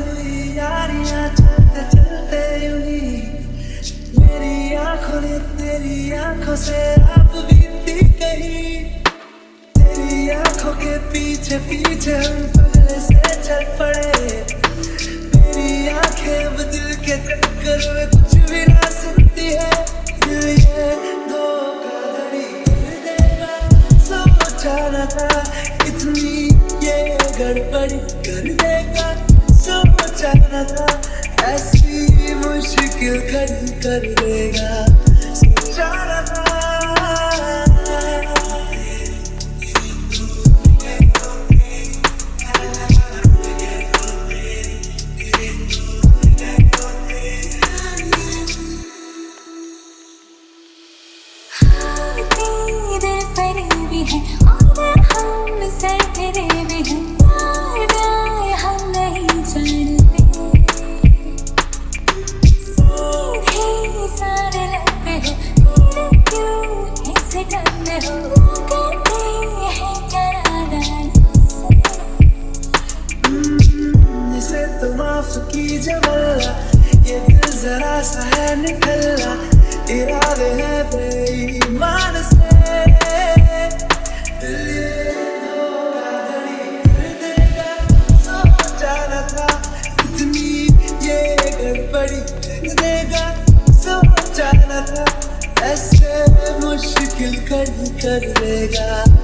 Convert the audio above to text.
हुई यारियाँ चलते चलते हुई मेरी आँखों ने तेरी आँखों से रात बीती गई तेरी आँखों के पीछे पीछे हम पगले से चल पड़े मेरी आँखें बदल के चक्कर में कुछ भी ना सुनती है था इतनी ये गड़बड़ी कर दे सोचा न था ऐसी मुश्किल खड़ी कर देगा। कीजिए ये दिल जरा सा है निकलना इरादे हैं बेईमान से। दिल ये कर ऐसे मुश्किल खड़ी कर देगा।